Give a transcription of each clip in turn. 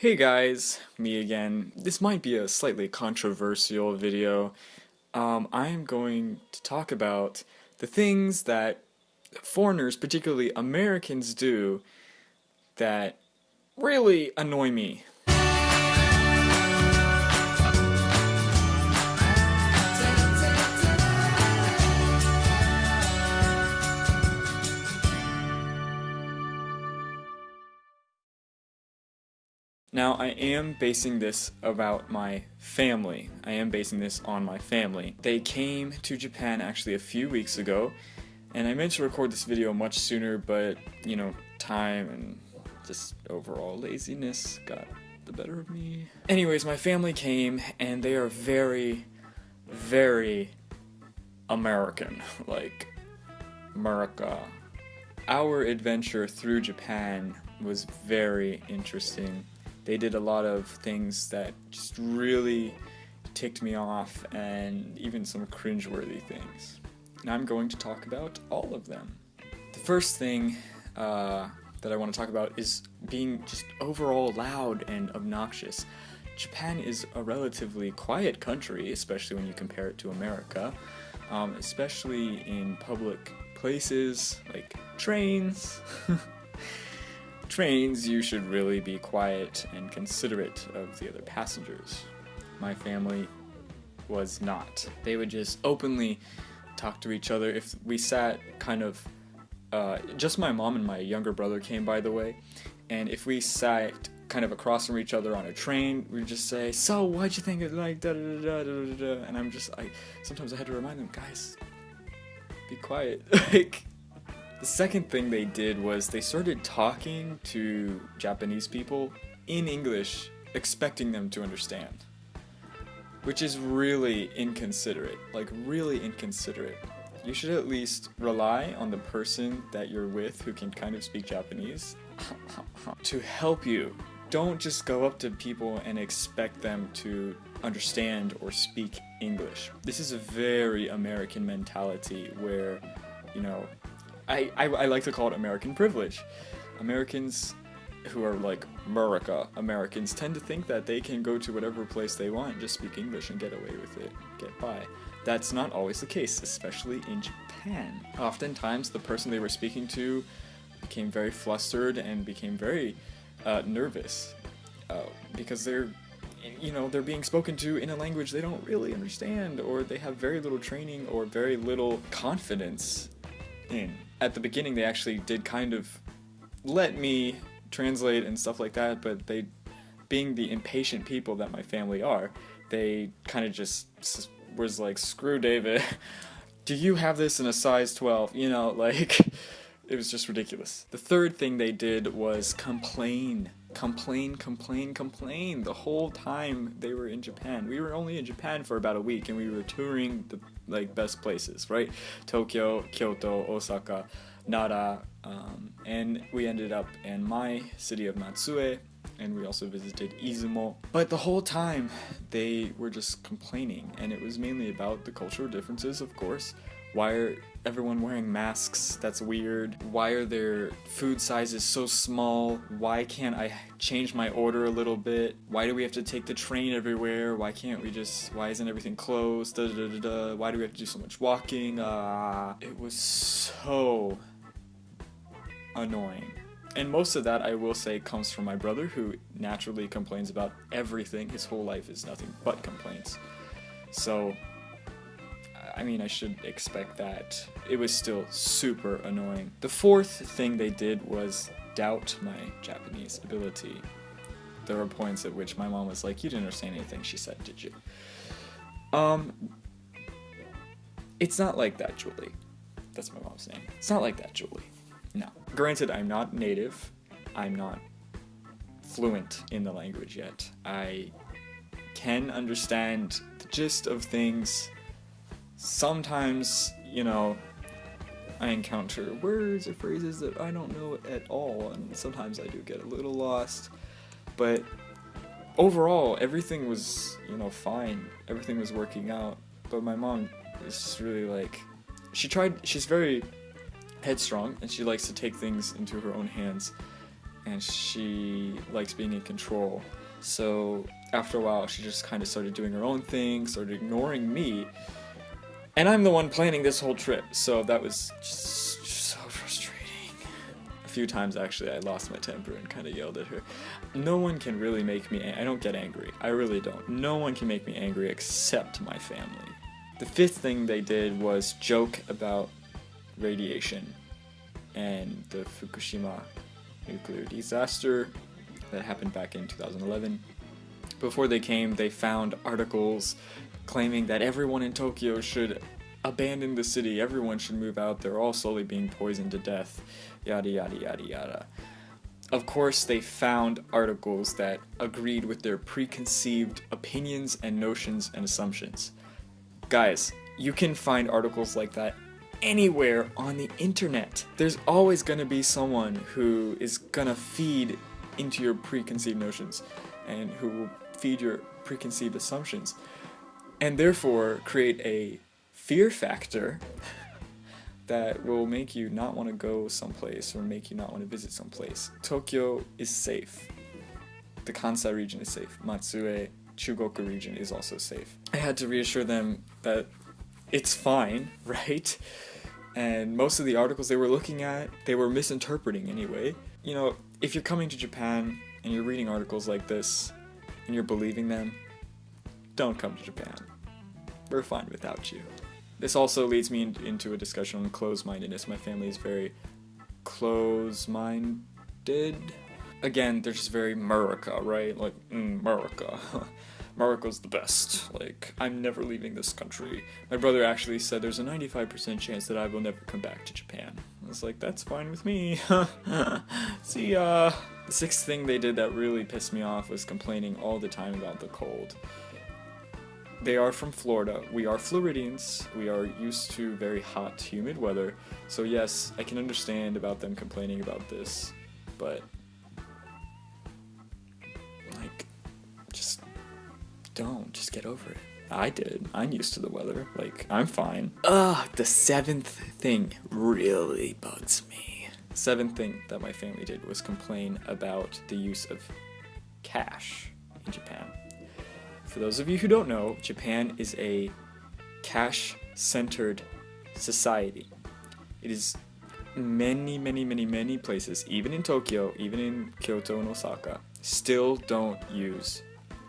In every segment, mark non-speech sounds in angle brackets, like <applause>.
Hey guys, me again. This might be a slightly controversial video. Um, I am going to talk about the things that foreigners, particularly Americans, do that really annoy me. Now, I am basing this about my family. I am basing this on my family. They came to Japan actually a few weeks ago, and I meant to record this video much sooner, but, you know, time and just overall laziness got the better of me. Anyways, my family came, and they are very, very American. <laughs> Like, America. Our adventure through Japan was very interesting they did a lot of things that just really ticked me off and even some cringeworthy things. And I'm going to talk about all of them. The first thing uh, that I want to talk about is being just overall loud and obnoxious. Japan is a relatively quiet country, especially when you compare it to America, um, especially in public places like trains. <laughs> trains, you should really be quiet and considerate of the other passengers. My family was not. They would just openly talk to each other. If we sat kind of, uh, just my mom and my younger brother came, by the way, and if we sat kind of across from each other on a train, we'd just say, "So, why'd you think it like da da da da da da?" And I'm just, I sometimes I had to remind them, guys, be quiet, <laughs> like the second thing they did was they started talking to Japanese people in English, expecting them to understand. Which is really inconsiderate, like really inconsiderate. You should at least rely on the person that you're with who can kind of speak Japanese <laughs> to help you. Don't just go up to people and expect them to understand or speak English. This is a very American mentality where, you know, I, I, I like to call it American privilege. Americans who are like America Americans tend to think that they can go to whatever place they want and just speak English and get away with it, get by. That's not always the case, especially in Japan. Oftentimes, the person they were speaking to became very flustered and became very uh, nervous uh, because they're you know they're being spoken to in a language they don't really understand or they have very little training or very little confidence in at the beginning they actually did kind of let me translate and stuff like that, but they, being the impatient people that my family are, they kind of just was like, screw David, <laughs> do you have this in a size 12? You know, <laughs> like, it was just ridiculous. The third thing they did was complain. Complain, complain, complain the whole time they were in Japan. We were only in Japan for about a week and we were touring the like best places, right? Tokyo, Kyoto, Osaka, Nara, um, and we ended up in my city of Matsue, and we also visited Izumo. But the whole time, they were just complaining, and it was mainly about the cultural differences, of course, why are everyone wearing masks? That's weird. Why are their food sizes so small? Why can't I change my order a little bit? Why do we have to take the train everywhere? Why can't we just, why isn't everything closed? Da, da, da, da. Why do we have to do so much walking? Uh, it was so annoying. And most of that, I will say, comes from my brother, who naturally complains about everything. His whole life is nothing but complaints. So I mean, I should expect that. It was still super annoying. The fourth thing they did was doubt my Japanese ability. There were points at which my mom was like, you didn't understand anything she said, did you? Um, it's not like that, Julie. That's my mom's name. It's not like that, Julie. No. Granted, I'm not native. I'm not fluent in the language yet. I can understand the gist of things sometimes, you know, I encounter words or phrases that I don't know at all, and sometimes I do get a little lost. But overall, everything was, you know, fine. Everything was working out. But my mom is just really like, she tried, she's very headstrong, and she likes to take things into her own hands. and she likes being in control. So after a while, she just kind of started doing her own thing, started ignoring me. And I'm the one planning this whole trip, so that was just, just so frustrating. A few times, actually, I lost my temper and kind of yelled at her. No one can really make me. I don't get angry. I really don't. No one can make me angry except my family. The fifth thing they did was joke about radiation and the Fukushima nuclear disaster that happened back in 2011. Before they came, they found articles claiming that everyone in Tokyo should abandon the city, everyone should move out, they're all slowly being poisoned to death, yada yada yada yada. Of course, they found articles that agreed with their preconceived opinions and notions and assumptions. Guys, you can find articles like that anywhere on the internet. There's always gonna be someone who is gonna feed into your preconceived notions and who will feed your preconceived assumptions and therefore create a fear factor that will make you not want to go someplace or make you not want to visit someplace. Tokyo is safe. The Kansai region is safe. Matsue Chugoku region is also safe. I had to reassure them that it's fine, <laughs> right? And most of the articles they were looking at, they were misinterpreting anyway. You know, if you're coming to Japan and you're reading articles like this and you're believing them, don't come to Japan. We're fine without you. This also leads me in, into a discussion on closed-mindedness. My family is very close-minded. Again, they're just very America, right? Like, mm, America. 'Murica's <laughs> the best. Like, I'm never leaving this country. My brother actually said there's a 95% chance that I will never come back to Japan. I was like, that's fine with me. <laughs> See ya. The sixth thing they did that really pissed me off was complaining all the time about the cold. They are from Florida. We are Floridians. We are used to very hot, humid weather. So yes, I can understand about them complaining about this, but like just don't. Just get over it. I did. I'm used to the weather. Like, I'm fine. Ugh, the seventh thing really bugs me. Seventh thing that my family did was complain about the use of cash in Japan. For those of you who don't know, Japan is a cash-centered society. It is many, many, many, many places, even in Tokyo, even in Kyoto and Osaka, still don't use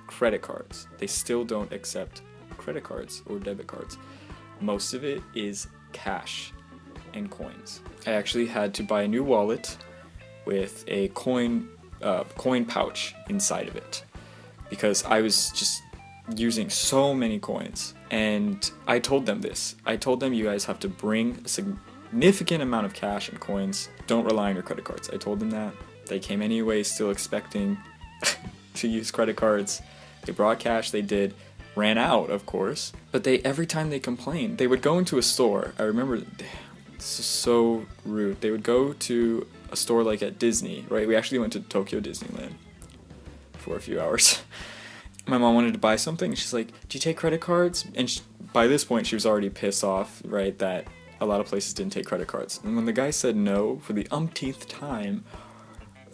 credit cards. They still don't accept credit cards or debit cards. Most of it is cash and coins. I actually had to buy a new wallet with a coin uh, coin pouch inside of it because I was just using so many coins and I told them this. I told them you guys have to bring a significant amount of cash and coins. Don't rely on your credit cards. I told them that. They came anyway still expecting <laughs> to use credit cards. They brought cash, they did, ran out, of course. But they every time they complained, they would go into a store. I remember this is so rude. They would go to a store like at Disney, right? We actually went to Tokyo Disneyland for a few hours. <laughs> My mom wanted to buy something. She's like, "Do you take credit cards?" And she, by this point, she was already pissed off, right? That a lot of places didn't take credit cards. And when the guy said no for the umpteenth time,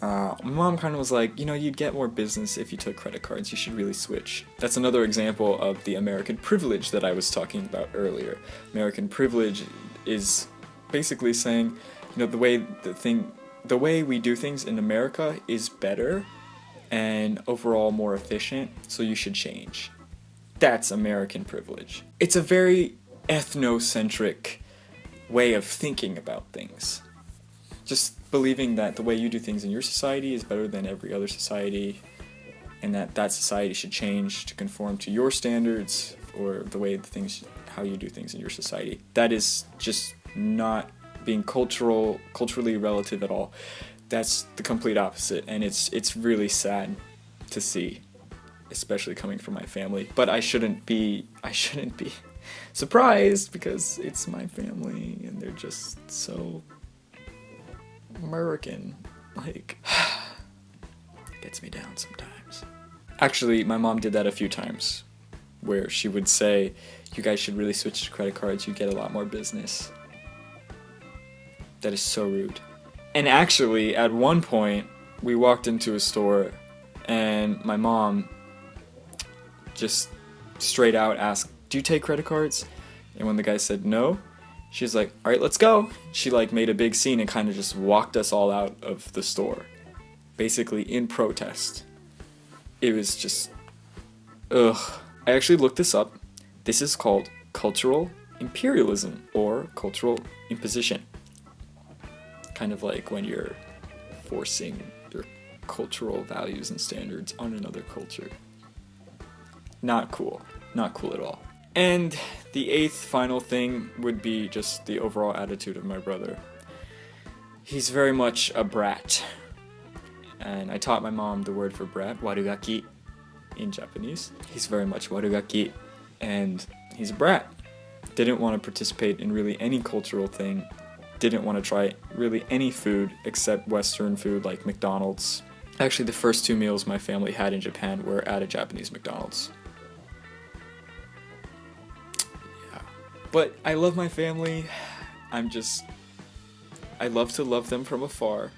uh, my mom kind of was like, you know, you'd get more business if you took credit cards. You should really switch. That's another example of the American privilege that I was talking about earlier. American privilege is basically saying, you know, the way the thing, the way we do things in America is better and overall more efficient, so you should change. That's American privilege. It's a very ethnocentric way of thinking about things. Just believing that the way you do things in your society is better than every other society and that that society should change to conform to your standards or the way the things how you do things in your society that is just not being cultural culturally relative at all that's the complete opposite and it's it's really sad to see especially coming from my family but I shouldn't be I shouldn't be <laughs> surprised because it's my family and they're just so American. Like, <sighs> gets me down sometimes. Actually, my mom did that a few times, where she would say, you guys should really switch to credit cards, you get a lot more business. That is so rude. And actually, at one point, we walked into a store and my mom just straight out asked, "Do you take credit cards?" And when the guy said no, she's like, "All right, let's go." She like made a big scene and kind of just walked us all out of the store, basically in protest. It was just, ugh. I actually looked this up. This is called cultural imperialism or cultural imposition. Kind of like when you're forcing your cultural values and standards on another culture. Not cool. Not cool at all. And the eighth final thing would be just the overall attitude of my brother. He's very much a brat. And I taught my mom the word for brat, warugaki, in Japanese. He's very much warugaki, and he's a brat. Didn't want to participate in really any cultural thing. Didn't want to try really any food except Western food like McDonald's. Actually, the first two meals my family had in Japan were at a Japanese McDonald's. But I love my family. I'm just. I love to love them from afar.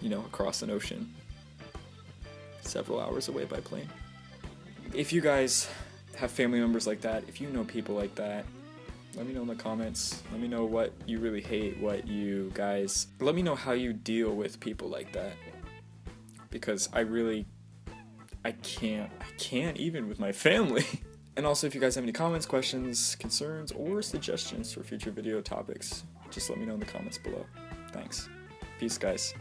You know, across an ocean. Several hours away by plane. If you guys have family members like that, if you know people like that, let me know in the comments. Let me know what you really hate, what you guys. Let me know how you deal with people like that. Because I really. I can't. I can't even with my family. <laughs> And also, if you guys have any comments, questions, concerns, or suggestions for future video topics, just let me know in the comments below. Thanks. Peace, guys.